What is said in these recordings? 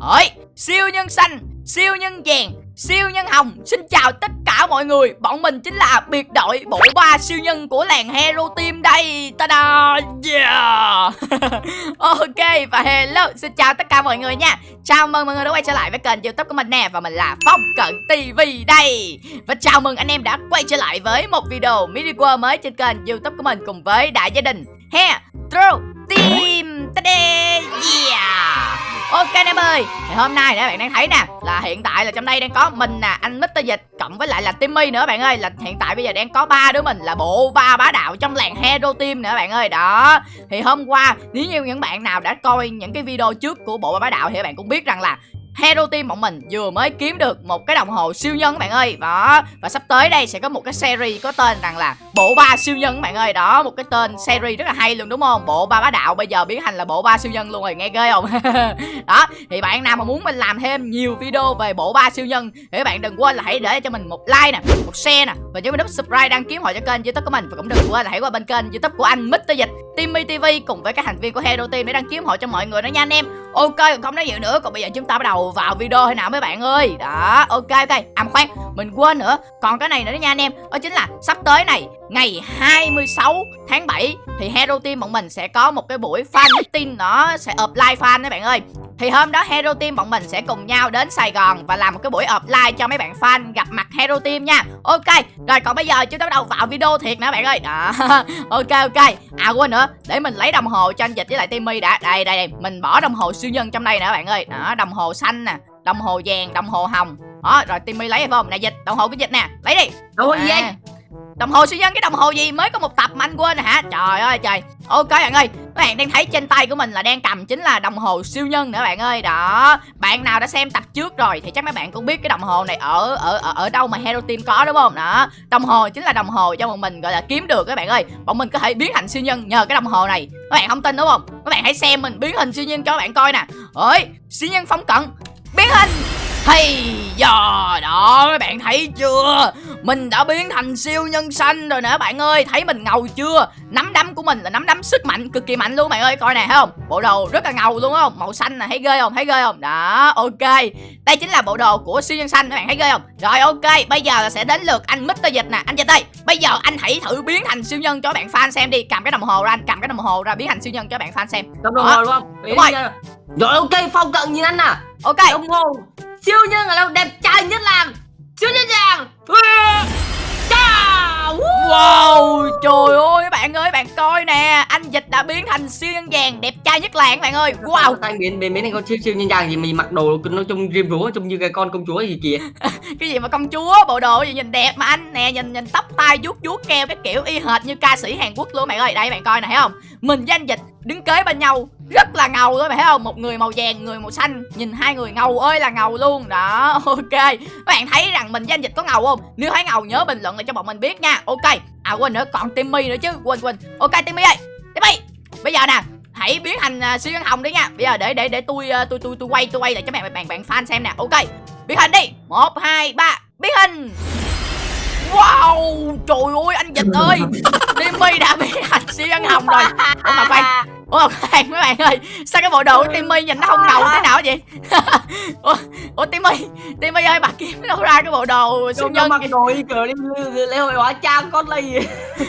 Ơi, siêu nhân xanh, siêu nhân vàng, siêu nhân hồng. Xin chào tất cả mọi người. Bọn mình chính là biệt đội bộ ba siêu nhân của làng Hero Team đây. Ta-da Yeah. Ok và hello. Xin chào tất cả mọi người nha. Chào mừng mọi người đã quay trở lại với kênh youtube của mình nè. Và mình là Phong Cận TV đây. Và chào mừng anh em đã quay trở lại với một video mini world mới trên kênh youtube của mình Cùng với đại gia đình He ơi. Thì hôm nay nè, bạn đang thấy nè, là hiện tại là trong đây đang có mình nè, anh Mr Dịch, cộng với lại là Timmy nữa bạn ơi. Là hiện tại bây giờ đang có ba đứa mình, là bộ ba bá đạo trong làng Hero Team nữa bạn ơi. Đó. Thì hôm qua, nếu như những bạn nào đã coi những cái video trước của bộ ba bá đạo thì các bạn cũng biết rằng là Hero Team bọn mình vừa mới kiếm được một cái đồng hồ siêu nhân các bạn ơi. Đó, Và sắp tới đây sẽ có một cái series có tên rằng là Bộ ba siêu nhân các bạn ơi. Đó, một cái tên series rất là hay luôn, đúng không? Bộ ba bá đạo bây giờ biến thành là bộ ba siêu nhân luôn rồi, nghe ghê không? Đó, Thì bạn nào mà muốn mình làm thêm nhiều video về bộ ba siêu nhân Thì các bạn đừng quên là hãy để cho mình một like nè, Một share nè, Và nhớ mình nút subscribe đăng ký hội cho kênh youtube của mình. Và cũng đừng quên là hãy qua bên kênh youtube của anh Mr. Dịch, Timmy TV cùng với các thành viên của Hero Team để đăng ký hội cho mọi người nó nha anh em. Ok không nói nhiều nữa, Còn bây giờ chúng ta bắt đầu vào video hay nào mấy bạn ơi. Đó, ok ok À khoan, mình quên nữa. Còn cái này nữa nha anh em, Đó chính là sắp tới này, Ngày 26 tháng 7 Thì Hero Team bọn mình sẽ có một cái buổi fan meeting, Nó sẽ offline fan đấy bạn ơi thì hôm đó Hero Team bọn mình sẽ cùng nhau đến Sài Gòn và làm một cái buổi offline cho mấy bạn fan gặp mặt Hero Team nha. Ok, rồi còn bây giờ chúng ta bắt đầu vào video thiệt nè bạn ơi. Đó. ok ok. À quên nữa, để mình lấy đồng hồ cho anh Dịch với lại Timmy đã. Đây đây đây, mình bỏ đồng hồ siêu nhân trong đây nè bạn ơi. Đó, đồng hồ xanh nè, đồng hồ vàng, đồng hồ hồng. Đó, rồi Timmy lấy phải không? Nè Dịch, đồng hồ của Dịch nè. Lấy đi. Đồng hồ gì À. Đồng hồ siêu nhân cái đồng hồ gì mới có một tập mà anh quên rồi hả? Trời ơi trời. Ok bạn ơi. Các bạn đang thấy trên tay của mình là đang cầm chính là đồng hồ siêu nhân nữa bạn ơi. Đó. Bạn nào đã xem tập trước rồi thì chắc mấy bạn cũng biết cái đồng hồ này ở ở ở, ở đâu mà Hero Team có đúng không? Đó. Đồng hồ chính là đồng hồ cho bọn mình gọi là kiếm được các bạn ơi. Bọn mình có thể biến thành siêu nhân nhờ cái đồng hồ này. Các bạn không tin đúng không? Các bạn hãy xem mình biến hình siêu nhân cho các bạn coi nè. Ơi siêu nhân phong cận. Biến hình hay giờ đó các bạn thấy chưa? Mình đã biến thành siêu nhân xanh rồi nè bạn ơi. Thấy mình ngầu chưa? Nắm đấm của mình là nắm đấm sức mạnh Cực kỳ mạnh luôn bạn ơi. Coi nè thấy không? Bộ đồ rất là ngầu luôn không? Màu xanh nè thấy ghê không? Thấy ghê không? Đó ok. Đây chính là bộ đồ của siêu nhân xanh các bạn thấy ghê không? Rồi ok. Bây giờ là sẽ đến lượt anh Mr. Dịch nè. Anh Dịch ơi Bây giờ anh hãy thử biến thành siêu nhân cho bạn fan xem đi. Cầm cái đồng hồ ra anh cầm cái đồng hồ ra biến thành siêu nhân cho bạn fan xem. Đồng đồng hồ đúng không? Đúng rồi. Rồi ok. Phong cận nhìn anh nè. Ok. Đồng hồ Siêu nhân là đâu đẹp trai nhất làng. Siêu nhân vàng Wow, trời ơi các bạn ơi, bạn coi nè Anh Dịch đã biến thành siêu nhân vàng đẹp trai nhất làng các bạn ơi. Wow, Tay biến biến biến thành con siêu siêu nhân vàng gì mình mặc đồ nó trông riêng rúa trông như cái con công chúa gì kìa? Cái gì mà công chúa, bộ đồ gì nhìn đẹp mà anh Nè, nhìn nhìn tóc tai vuốt vuốt keo cái kiểu y hệt như ca sĩ Hàn Quốc luôn bạn ơi. Đây bạn coi nè thấy không? Mình với anh Dịch đứng kế bên nhau rất là ngầu đó bạn thấy không? Một người màu vàng người màu xanh nhìn hai người ngầu ơi là ngầu luôn. Đó ok. Các bạn thấy rằng mình với anh dịch có ngầu không? Nếu thấy ngầu nhớ bình luận lại cho bọn mình biết nha. Ok. À quên nữa còn timmy nữa chứ. Quên quên. Ok timmy ơi. Timmy bây giờ nè hãy biến thành uh, siêu nhân hồng đi nha. Bây giờ để để để tôi uh, tôi tôi tôi quay tôi quay lại cho bạn bạn bạn fan xem nè. Ok. Biến hình đi. Một hai ba. Biến hình. Wow trời ơi anh dịch ơi. timmy đã biến thành siêu nhân hồng rồi. Ủa mà khoan Ủa khoan mấy bạn ơi Sao cái bộ đồ của Timmy nhìn nó không ngầu thế nào vậy? Ủa, Ủa Timmy Timmy ơi bà kiếm đâu ra cái bộ đồ siêu nhân mặc đồ đi cờ đi lễ hội hóa trang con gì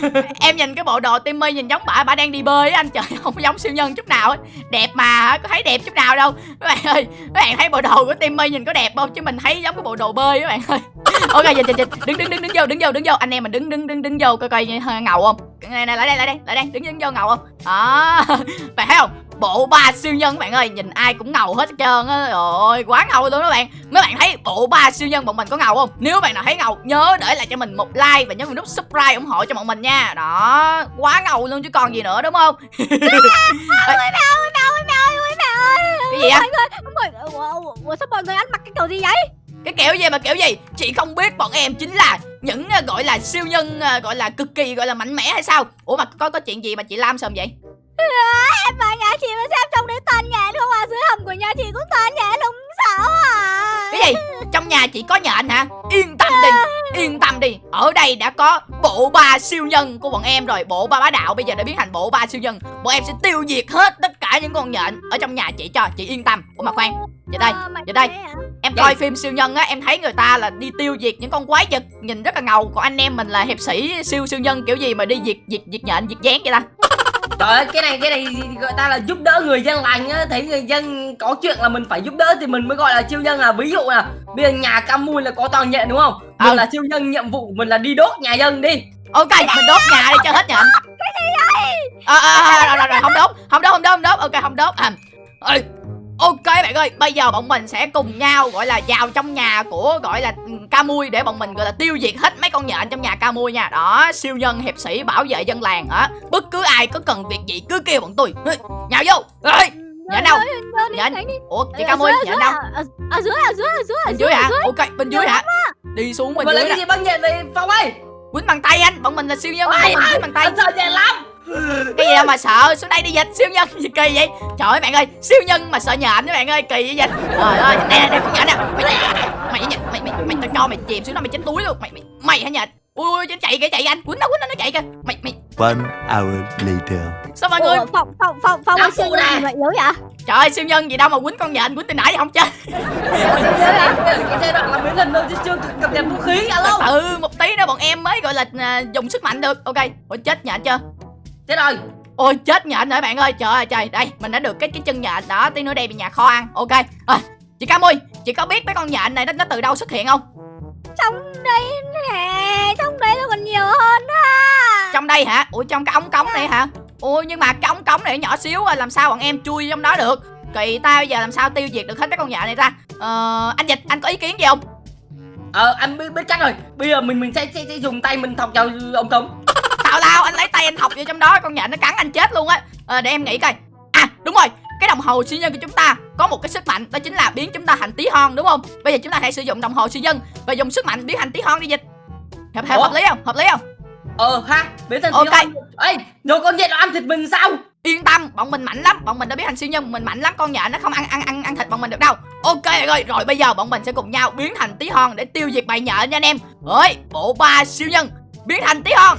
Em nhìn cái bộ đồ Timmy nhìn giống bà Bà đang đi bơi á anh trời Không giống siêu nhân chút nào ấy. Đẹp mà có thấy đẹp chút nào đâu. Mấy bạn ơi Mấy bạn thấy bộ đồ của Timmy nhìn có đẹp không? Chứ mình thấy giống cái bộ đồ bơi các bạn ơi Ok dịch dịch dịch Đứng đứng đứng đứng vô đứng vô đứng vô. Anh em mình đứng đứng đứng đứng vô coi coi ngầu không? Này này lại đây lại đây lại đây đứng đứng vô ngầu không? Đó. Bạn thấy không? Bộ ba siêu nhân các bạn ơi Nhìn ai cũng ngầu hết trơn á. Trời ơi quá ngầu luôn các bạn. Mấy bạn thấy bộ ba siêu nhân bọn mình có ngầu không? Nếu bạn nào thấy ngầu nhớ để lại cho mình một like Và nhớ mình nút subscribe ủng hộ cho bọn mình nha. Đó Quá ngầu luôn chứ còn gì nữa đúng không? Cái gì á Mọi người, sao mọi người ăn mặc cái kiểu gì vậy? Cái kiểu gì mà kiểu gì? Chị không biết bọn em chính là những ờ, gọi là siêu nhân ờ, gọi là cực kỳ gọi là mạnh mẽ hay sao? Ủa mà có có chuyện gì mà chị Lam sờm vậy? Em vào nhà chị mà xem trong đấy toàn nhện không à. Dưới hầm của nhà chị cũng toàn nhện không sao à. Cái gì? Trong nhà chị có nhện hả? Yên tâm đi Yên tâm đi. Ở đây đã có bộ ba siêu nhân của bọn em rồi. Bộ ba bá đạo bây giờ đã biến thành bộ ba siêu nhân. Bọn em sẽ tiêu diệt hết tất cả những con nhện ở trong nhà chị cho. Chị yên tâm. Ủa mà khoan giờ đây Ờ, giờ đây. Em Dạ. coi phim siêu nhân á em thấy người ta là đi tiêu diệt những con quái vật nhìn rất là ngầu còn anh em mình là hiệp sĩ siêu siêu nhân kiểu gì mà đi diệt diệt diệt nhện diệt dán vậy ta Trời ơi, cái này cái này gọi ta là giúp đỡ người dân lành á, thấy người dân có chuyện là mình phải giúp đỡ thì mình mới gọi là siêu nhân là ví dụ là bây giờ nhà Camui là có toàn nhện đúng không? Mình Ừ. là siêu nhân nhiệm vụ của mình là đi đốt nhà dân đi. ok mình đốt nhà đi cho hết nhện à, à, à, rồi, rồi, rồi, không đốt không đốt không đốt không đốt ok không đốt à, ơi ok bạn ơi bây giờ bọn mình sẽ cùng nhau gọi là vào trong nhà của gọi là ừ, ca mui để bọn mình gọi là tiêu diệt hết mấy con nhện trong nhà ca mui nha. Đó siêu nhân hiệp sĩ bảo vệ dân làng hả bất cứ ai có cần việc gì cứ kêu bọn tôi. Nhào vô. Ơi Nhện đâu? Nhện. Ủa chị Ở ca mui dưới, nhện dưới đâu? à? Ở- ở dưới ở dưới ở dưới ở bên dưới hả? ở ok bên dưới hả? đi xuống bên Mà lấy dưới cái gì băng nhện vậy Phong ơi? quýnh bằng tay anh bọn mình là siêu nhân bọn mình quýnh bằng tay. sợ nhện lắm. Cái gì đâu mà sợ xuống đây đi dịch siêu nhân gì kỳ vậy? Trời ơi bạn ơi siêu nhân mà sợ nhện các bạn ơi kỳ vậy dịch trời ơi nè nè nè con nhện nè. Mày mày nhện mày mày mày tao cho mày chìm xuống đó mày chết túi luôn. Mày mày mày hả nhện? Ui ui nó chạy kìa chạy anh. Quýnh nó quýnh nó nó chạy kìa. Mày mày. One hour later. sao mọi người? Ủa, Phong Phong Phong Phong Áo ơi, siêu nhân gì vậy yếu vậy? Trời ơi siêu nhân gì đâu mà quýnh con nhện quýnh từ nãy không chết Cái giai đoạn là biến thần đâu chứ chưa cập nhật vũ khí alo. ừ một tí nữa bọn em mới gọi là à, dùng sức mạnh được. Ok ôi chết nhện chưa Thế rồi. ôi chết nhện rồi bạn ơi. Trời ơi trời. Đây mình đã được cái cái chân nhện đó tí nữa đem về nhà kho ăn. Ok. À, chị Cam ơi chị có biết mấy con nhện này nó, nó từ đâu xuất hiện không? Trong đây nè Trong đây nó còn nhiều hơn á trong đây hả? Ủa trong cái ống cống này hả? Ủa nhưng mà cái ống cống này nhỏ xíu à, làm sao bọn em chui trong đó được? Kỳ ta bây giờ làm sao tiêu diệt được hết mấy con nhện này ta? Ờ, anh dịch anh có ý kiến gì không? Ờ anh biết, biết chắc rồi. Bây giờ mình mình sẽ, sẽ, sẽ dùng tay mình thọc vào ống cống. lao anh lấy tay anh thọc vô trong đó con nhện nó cắn anh chết luôn á. Ờ, để em nghĩ coi. À đúng rồi cái đồng hồ siêu nhân của chúng ta có một cái sức mạnh đó chính là biến chúng ta thành tí hon đúng không? Bây giờ chúng ta hãy sử dụng đồng hồ siêu nhân và dùng sức mạnh biến thành tí hon đi dịch. Hợp, hợp, hợp lý không? Hợp lý không? Ờ ha, biến Ok. siêu nhân. Ê, rồi con nhện nó ăn thịt mình sao? yên tâm bọn mình mạnh lắm bọn mình đã biến thành siêu nhân mình mạnh lắm con nhện nó không ăn ăn ăn ăn thịt bọn mình được đâu. Ok ơi rồi bây giờ bọn mình sẽ cùng nhau biến thành tí hon để tiêu diệt bầy nhện nha anh em. Ơi bộ ba siêu nhân biến thành tí hon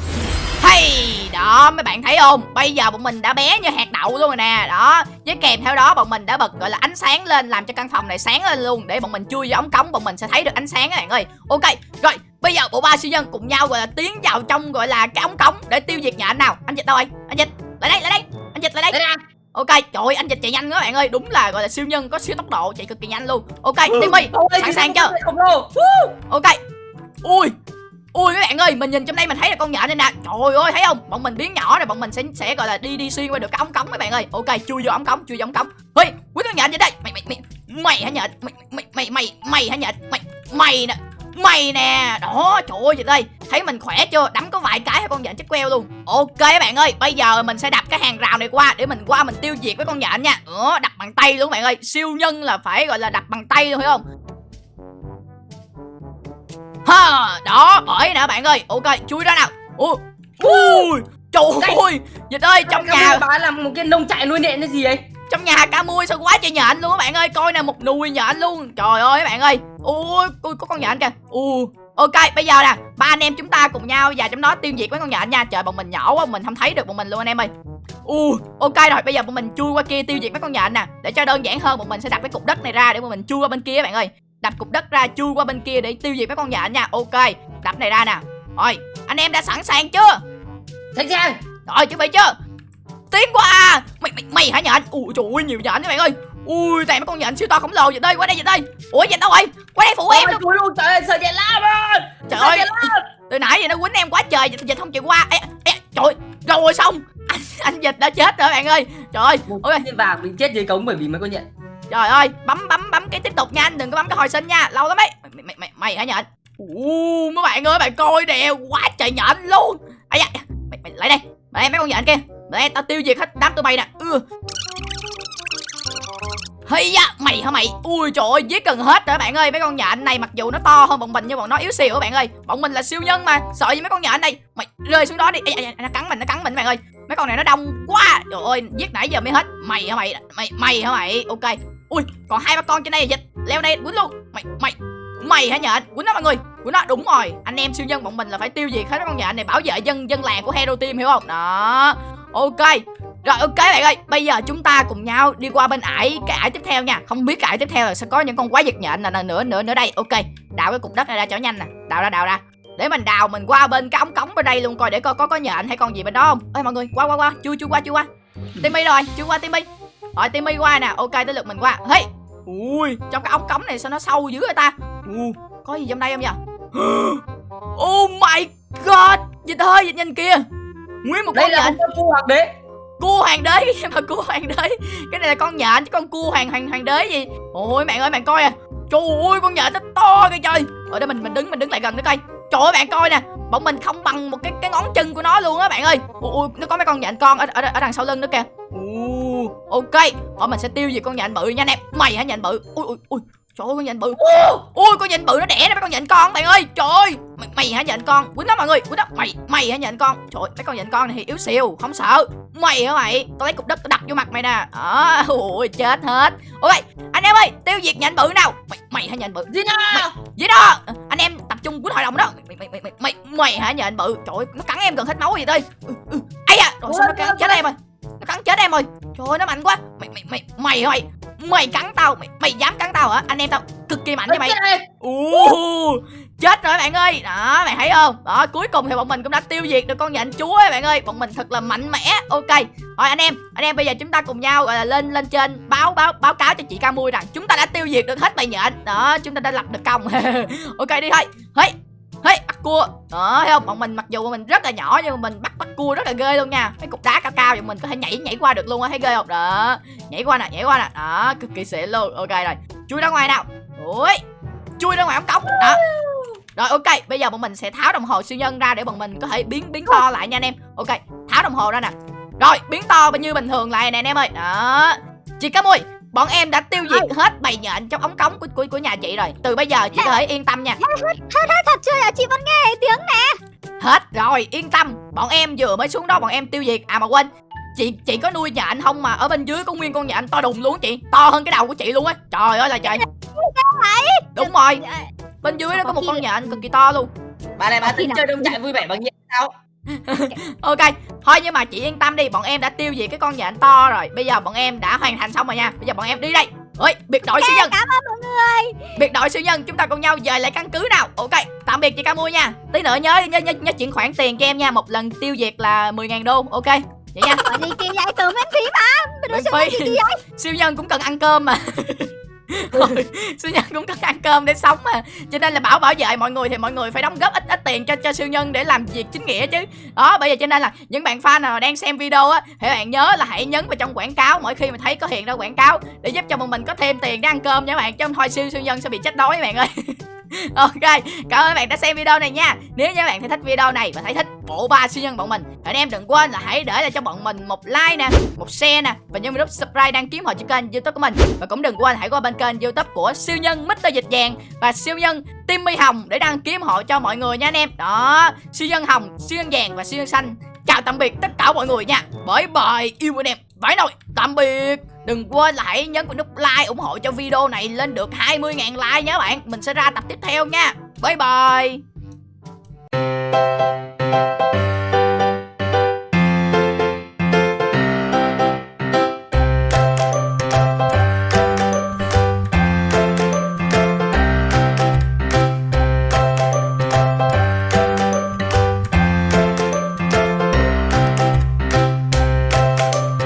hay đó mấy bạn thấy không? Bây giờ bọn mình đã bé như hạt đậu luôn rồi nè. Đó với kèm theo đó bọn mình đã bật gọi là ánh sáng lên làm cho căn phòng này sáng lên luôn. Để bọn mình chui vào ống cống bọn mình sẽ thấy được ánh sáng các bạn ơi. Ok rồi bây giờ bộ ba siêu nhân cùng nhau gọi là tiến vào trong gọi là cái ống cống để tiêu diệt nhện nào? Anh dịch đâu rồi anh dịch lại đây lại đây. Anh dịch lại đây. Đây nè. ok trời ơi anh dịch chạy nhanh quá bạn ơi. Đúng là gọi là siêu nhân có siêu tốc độ chạy cực kỳ nhanh luôn. Ok timmy Ôi, sẵn sàng chưa? ok. Ui bạn ơi, mình nhìn trong đây mình thấy là con nhện này nè. Trời ơi, thấy không? Bọn mình biến nhỏ rồi, bọn mình sẽ sẽ, gọi là, đi đi xuyên qua được cái ống cống mấy bạn ơi. Ok, chui vô ống cống, chui vô ống cống. Ơi quý con nhện gì đây? Mày mày mày mày hả nhện? Mày mày mày mày mày hả nhện? Mày mày nè mày nè. Đó, trời ơi gì đây. Thấy mình khỏe chưa? Đấm có vài cái con nhện? Chết queo luôn. Ok các bạn ơi, bây giờ mình sẽ đập cái hàng rào này qua để mình qua mình tiêu diệt với con nhện nha. Ờ đập bằng tay luôn bạn ơi. Siêu nhân là phải, gọi là, đập bằng tay luôn hiểu không? Ha đó bởi nè bạn ơi. Ok chui ra nào. Ui ui trời ơi dịch ơi trong nhà bà làm một cái nông trại nuôi nhện cái gì ấy? trong nhà cá mui sao quá trời nhện luôn các bạn ơi. Coi nè một nùi nhện luôn. Trời ơi các bạn ơi. Ui ui có con nhện kìa. Ui ok bây giờ nè ba anh em chúng ta cùng nhau và trong đó tiêu diệt mấy con nhện nha. Trời bọn mình nhỏ quá mình không thấy được bọn mình luôn anh em ơi. Ui ok rồi bây giờ bọn mình chui qua kia tiêu diệt mấy con nhện nè. Để cho đơn giản hơn bọn mình sẽ đập cái cục đất này ra để bọn mình chui qua bên kia các bạn ơi đập cục đất ra chui qua bên kia để tiêu diệt mấy con nhện nha. Ok đập này ra nè. Rồi anh em đã sẵn sàng chưa? Sẵn sàng. rồi chuẩn bị chưa? Tiến qua. Mày mày mày hả nhện ui trời ơi nhiều nhện các bạn ơi. Ui toàn mấy con nhện siêu to khổng lồ. Vậy đây qua đây vậy đây. Ủa nhện đâu rồi? Qua đây phụ em luôn. luôn, trời ơi, sợ nhện lắm trời ơi. từ nãy giờ nó quýnh em quá trời dịch không chịu qua. Ê, ê, trời rồi xong. Anh, anh dịch đã chết rồi bạn ơi. Trời ơi. Một ok. viên vàng bị chết dưới cống bởi vì mấy con nhện trời ơi bấm bấm bấm cái tiếp tục nha anh đừng có bấm cái hồi sinh nha lâu lắm ấy mày mày mày, mày hả nhện u mấy bạn ơi bạn coi nè quá trời nhện luôn ấy da mày, mày lại đây mày mấy con nhện kia Đây tao tiêu diệt hết đám tụi bay nè ừ. Hay da, mày hả mày? Ui trời ơi, giết gần hết rồi bạn ơi. Mấy con nhện này mặc dù nó to hơn bọn mình nhưng bọn nó yếu xìu các bạn ơi. Bọn mình là siêu nhân mà. Sợ gì mấy con nhện này? Mày rơi xuống đó đi. Ê, ê, nó cắn mình, nó cắn mình bạn ơi. Mấy con này nó đông quá. Trời ơi, giết nãy giờ mới hết. Mày hả mày? Mày mày hả mày? Ok. Ui, còn hai ba con trên đây là dịch. Leo đây quýnh luôn. Mày mày mày hả nhện quýnh nó mọi người. Quýnh nó đúng rồi. Anh em siêu nhân bọn mình là phải tiêu diệt hết con nhện này bảo vệ dân dân làng của hero team hiểu không? Đó. Ok. Rồi ok bạn ơi. Bây giờ chúng ta cùng nhau đi qua bên ải cái ải tiếp theo nha. Không biết cái ải tiếp theo là sẽ có những con quái vật nhện là nữa nữa nữa đây. Ok. Đào cái cục đất này ra cho nhanh nè. Đào ra đào ra. Để mình đào mình qua bên cái ống cống bên đây luôn coi để coi có có nhện hay con gì bên đó không. Ơi mọi người qua qua qua. Chưa chưa qua chưa qua. Timmy rồi chưa qua timmy rồi timmy qua nè ok tới lượt mình qua. Hey! Ui. Trong cái ống cống này sao nó sâu dữ vậy ta? U. Có gì trong đây không nhỉ oh my god! Dịch ơi dịch nhìn kìa. Nguyên một đây con nhện. cua hoặc đế? Cua hoàng đế mà cua hoàng đế. Cái này là con nhện chứ con cua hoàng hoàng hoàng đế gì? Ôi bạn ơi bạn coi à. Trời ơi con nhện nó to kìa trời. Ở đây mình mình đứng mình đứng lại gần nó coi. Trời ơi bạn coi nè. Bọn mình không bằng một cái cái ngón chân của nó luôn á bạn ơi. Ui nó có mấy con nhện con ở ở, ở đằng sau lưng nữa kìa. Ồ, ok bọn mình sẽ tiêu diệt con nhện bự nha anh em. Mày hả nhện bự? Ui ui ui. Trời ơi con nhện bự. Ui con nhện bự nó đẻ ra mấy con nhện con bạn ơi. Trời ơi. Mày, mày hả nhện con? Quýnh đó mọi người quýnh đó mày mày hả nhện con? Trời mấy con nhện con này thì yếu xìu không sợ. Mày hả mày? Tao lấy cục đất tao đập vô mặt mày nè. Đó ui chết hết. Ok anh em ơi tiêu diệt nhện bự nào. Mày mày hả nhện bự? Gì nào gì đó? Anh em tập trung quýnh hội đồng đó. Mày mày mày mày mày, mày hả nhện bự? Trời ơi, nó cắn em gần hết máu gì đây. Ừ, ừ. ai da rồi sao nó cắn chết em rồi? Nó cắn chết em rồi trời ơi nó mạnh quá. Mày mày mày mày hả mày cắn tao. Mày mày dám cắn tao hả? Anh em tao cực kỳ mạnh nha mày. Ồ, chết rồi bạn ơi. Đó mày thấy không? Đó cuối cùng thì bọn mình cũng đã tiêu diệt được con nhện chúa ấy bạn ơi. Bọn mình thật là mạnh mẽ. Ok. Rồi anh em anh em bây giờ chúng ta cùng nhau gọi là lên lên trên báo báo báo cáo cho chị ca mui rằng chúng ta đã tiêu diệt được hết bầy nhện. Đó chúng ta đã lập được công. Ok đi thôi. Hey hey, bắt cua. Đó thấy không, bọn mình mặc dù mình rất là nhỏ nhưng mà mình bắt bắt cua rất là ghê luôn nha. Mấy cục đá cao cao thì mình có thể nhảy nhảy qua được luôn á, thấy ghê không? Đó. Nhảy qua nè, nhảy qua nè. Đó, cực kỳ xịn luôn. Ok rồi. Chui ra ngoài nào. Ui, chui ra ngoài ống cống. Đó. Rồi, ok. Bây giờ bọn mình sẽ tháo đồng hồ siêu nhân ra để bọn mình có thể biến biến to lại nha anh em. Ok, tháo đồng hồ ra nè. Rồi, biến to như bình thường lại nè anh em ơi. Đó. Chị cá mui bọn em đã tiêu diệt hết bầy nhện trong ống cống của, của của nhà chị rồi. Từ bây giờ chị có thể yên tâm nha. Thật chưa? Là chị vẫn nghe tiếng nè. Hết rồi yên tâm. Bọn em vừa mới xuống đó bọn em tiêu diệt. À mà quên chị chị có nuôi nhện không mà ở bên dưới có nguyên con nhện to đùng luôn chị. To hơn cái đầu của chị luôn á. Trời ơi là trời. Đúng rồi. Bên dưới nó có một con nhện cực kỳ to luôn. Bà này bà tính chơi đông chạy vui vẻ bằng nhện sao ok. Thôi nhưng mà chị yên tâm đi bọn em đã tiêu diệt cái con nhện to rồi. Bây giờ bọn em đã hoàn thành xong rồi nha. Bây giờ bọn em đi đây. Ơi biệt đội siêu nhân. Cảm ơn mọi người. Biệt đội siêu nhân chúng ta cùng nhau về lại căn cứ nào. Ok tạm biệt chị ca mua nha. Tí nữa nhớ nhớ nhớ, nhớ chuyển khoản tiền cho em nha. Một lần tiêu diệt là 10.000 đô. Ok vậy nha. Gì kỳ vậy từ miễn phí mà. Miễn phí. siêu nhân cũng cần ăn cơm mà Thôi, siêu nhân cũng cần ăn cơm để sống mà. Cho nên là bảo bảo vệ mọi người thì mọi người phải đóng góp ít ít tiền cho cho siêu nhân để làm việc chính nghĩa chứ. Đó bây giờ cho nên là những bạn fan nào đang xem video á thì bạn nhớ là hãy nhấn vào trong quảng cáo mỗi khi mà thấy có hiện ra quảng cáo để giúp cho bọn mình có thêm tiền để ăn cơm nha các bạn. Chứ không thôi siêu siêu nhân sẽ bị chết đói các bạn ơi. ok, cảm ơn bạn đã xem video này nha. Nếu như bạn thấy thích video này và thấy thích bộ ba siêu nhân bọn mình thì anh em đừng quên là hãy để lại cho bọn mình một like nè, một share nè, và nhấn nút subscribe đăng ký họ cho kênh youtube của mình. Và cũng đừng quên hãy qua bên kênh youtube của siêu nhân Mr Dịch Vàng và siêu nhân Timmy Hồng để đăng ký họ cho mọi người nha anh em. Đó, siêu nhân Hồng, siêu nhân Vàng và siêu nhân Xanh. Chào tạm biệt tất cả mọi người nha. Bye bye, yêu anh em vậy rồi tạm biệt. Đừng quên là hãy nhấn vào nút like ủng hộ cho video này lên được 20.000 like nhé bạn. Mình sẽ ra tập tiếp theo nha. Bye bye.